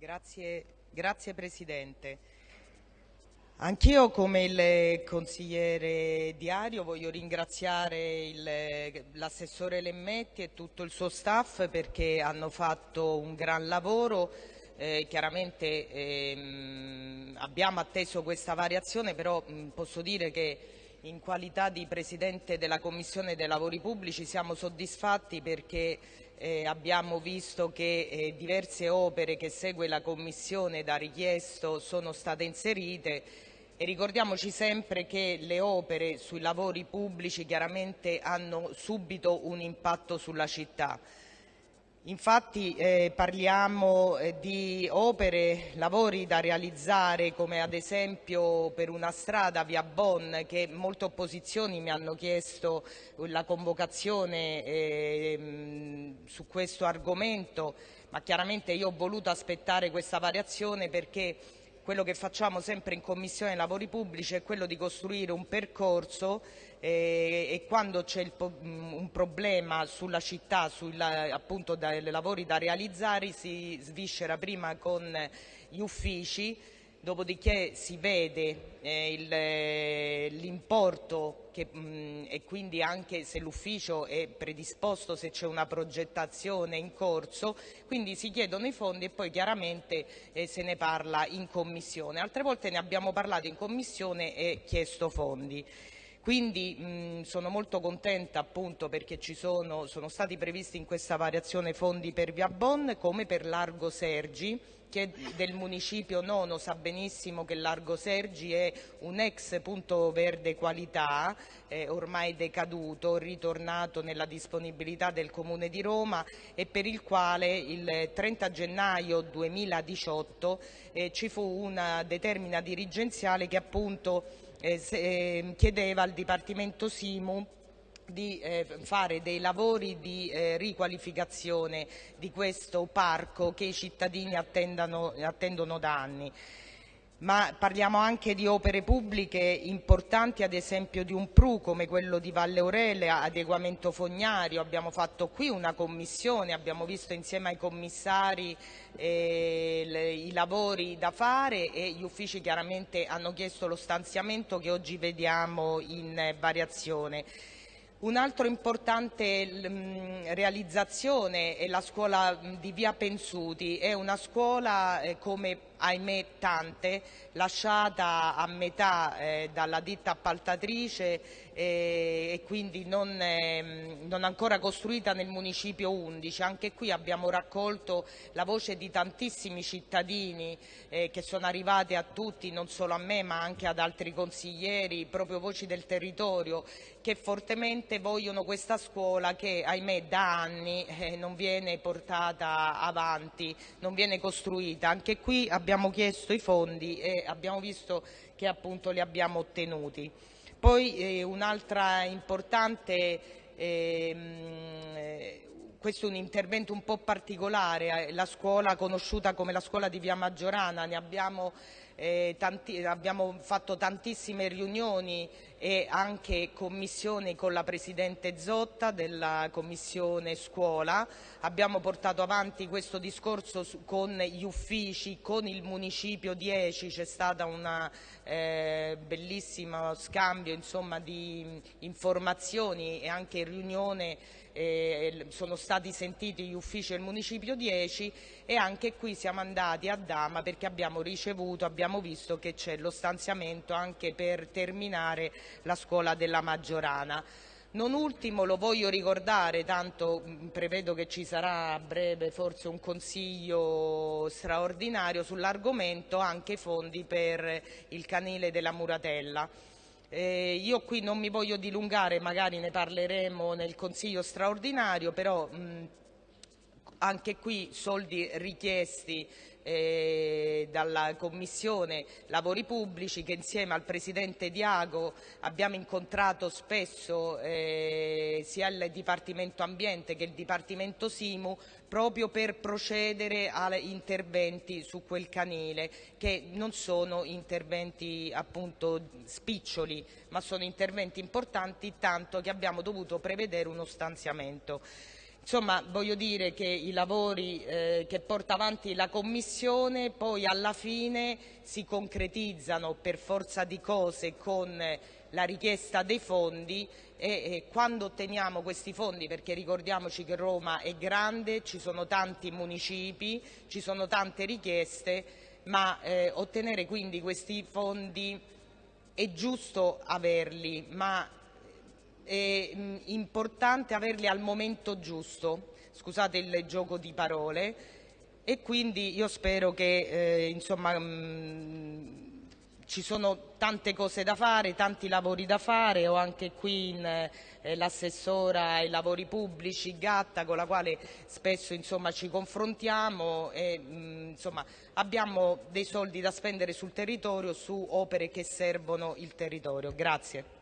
Grazie, grazie Presidente. Anch'io come il consigliere Diario voglio ringraziare l'assessore Lemmetti e tutto il suo staff perché hanno fatto un gran lavoro. Eh, chiaramente ehm, abbiamo atteso questa variazione, però mh, posso dire che in qualità di Presidente della Commissione dei Lavori Pubblici siamo soddisfatti perché eh, abbiamo visto che eh, diverse opere che segue la Commissione da richiesto sono state inserite e ricordiamoci sempre che le opere sui lavori pubblici chiaramente hanno subito un impatto sulla città. Infatti eh, parliamo eh, di opere, lavori da realizzare come ad esempio per una strada via Bonn che molte opposizioni mi hanno chiesto la convocazione eh, su questo argomento, ma chiaramente io ho voluto aspettare questa variazione perché quello che facciamo sempre in Commissione Lavori Pubblici è quello di costruire un percorso eh, e quando c'è mm, un problema sulla città, sulla, appunto dai lavori da realizzare, si sviscera prima con gli uffici dopodiché si vede eh, l'importo mm, e quindi anche se l'ufficio è predisposto, se c'è una progettazione in corso, quindi si chiedono i fondi e poi chiaramente eh, se ne parla in commissione. Altre volte ne abbiamo parlato in commissione e chiesto fondi. Quindi mh, sono molto contenta appunto perché ci sono, sono stati previsti in questa variazione fondi per Via Bon come per Largo Sergi che del municipio nono sa benissimo che Largo Sergi è un ex punto verde qualità, eh, ormai decaduto, ritornato nella disponibilità del Comune di Roma e per il quale il 30 gennaio 2018 eh, ci fu una determina dirigenziale che appunto eh, se, eh, chiedeva al Dipartimento Simu di eh, fare dei lavori di eh, riqualificazione di questo parco che i cittadini attendono da anni ma parliamo anche di opere pubbliche importanti, ad esempio di un PRU come quello di Valle Aurele, adeguamento fognario, abbiamo fatto qui una commissione, abbiamo visto insieme ai commissari eh, le, i lavori da fare e gli uffici chiaramente hanno chiesto lo stanziamento che oggi vediamo in variazione. Un'altra importante mm, realizzazione è la scuola mm, di Via Pensuti, è una scuola eh, come ahimè tante, lasciata a metà eh, dalla ditta appaltatrice eh, e quindi non, eh, non, ancora costruita nel municipio 11. Anche qui abbiamo raccolto la voce di tantissimi cittadini eh, che sono arrivati a tutti, non solo a me ma anche ad altri consiglieri, proprio voci del territorio che fortemente vogliono questa scuola che ahimè da anni eh, non viene portata avanti, non viene costruita. Anche qui abbiamo abbiamo chiesto i fondi e abbiamo visto che appunto li abbiamo ottenuti. Poi eh, un'altra importante, eh, questo è un intervento un po' particolare, eh, la scuola conosciuta come la scuola di Via Maggiorana, ne abbiamo eh, tanti, abbiamo fatto tantissime riunioni e anche commissioni con la Presidente Zotta della Commissione Scuola, abbiamo portato avanti questo discorso su, con gli uffici, con il Municipio 10, c'è stato un eh, bellissimo scambio insomma, di informazioni e anche riunione eh, sono stati sentiti gli uffici del Municipio 10 e anche qui siamo andati a Dama perché abbiamo ricevuto, abbiamo visto che c'è lo stanziamento anche per terminare la scuola della Maggiorana. Non ultimo lo voglio ricordare, tanto mm, prevedo che ci sarà a breve forse un consiglio straordinario sull'argomento, anche fondi per il canile della Muratella. Eh, io qui non mi voglio dilungare, magari ne parleremo nel Consiglio straordinario, però mh, anche qui soldi richiesti eh, dalla Commissione Lavori Pubblici che insieme al Presidente Diago abbiamo incontrato spesso eh, sia il Dipartimento Ambiente che il Dipartimento Simu proprio per procedere a interventi su quel canile che non sono interventi appunto spiccioli ma sono interventi importanti tanto che abbiamo dovuto prevedere uno stanziamento. Insomma, voglio dire che i lavori eh, che porta avanti la Commissione poi alla fine si concretizzano per forza di cose con la richiesta dei fondi e, e quando otteniamo questi fondi, perché ricordiamoci che Roma è grande, ci sono tanti municipi, ci sono tante richieste, ma eh, ottenere quindi questi fondi è giusto averli, ma mh, importante averli al momento giusto, scusate il gioco di parole, e quindi io spero che eh, insomma, mh, ci sono tante cose da fare, tanti lavori da fare, ho anche qui eh, l'assessora ai lavori pubblici Gatta con la quale spesso insomma, ci confrontiamo e mh, insomma, abbiamo dei soldi da spendere sul territorio su opere che servono il territorio. Grazie.